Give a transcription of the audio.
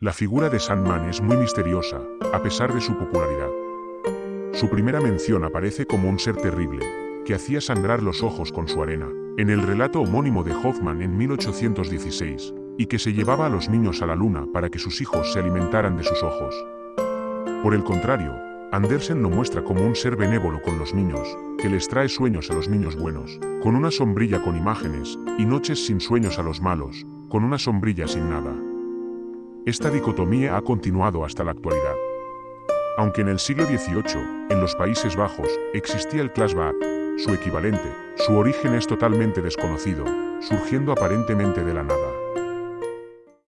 La figura de Sandman es muy misteriosa, a pesar de su popularidad. Su primera mención aparece como un ser terrible, que hacía sangrar los ojos con su arena, en el relato homónimo de Hoffman en 1816, y que se llevaba a los niños a la luna para que sus hijos se alimentaran de sus ojos. Por el contrario, Andersen lo muestra como un ser benévolo con los niños, que les trae sueños a los niños buenos, con una sombrilla con imágenes, y noches sin sueños a los malos, con una sombrilla sin nada. Esta dicotomía ha continuado hasta la actualidad. Aunque en el siglo XVIII, en los Países Bajos, existía el clashback, su equivalente, su origen es totalmente desconocido, surgiendo aparentemente de la nada.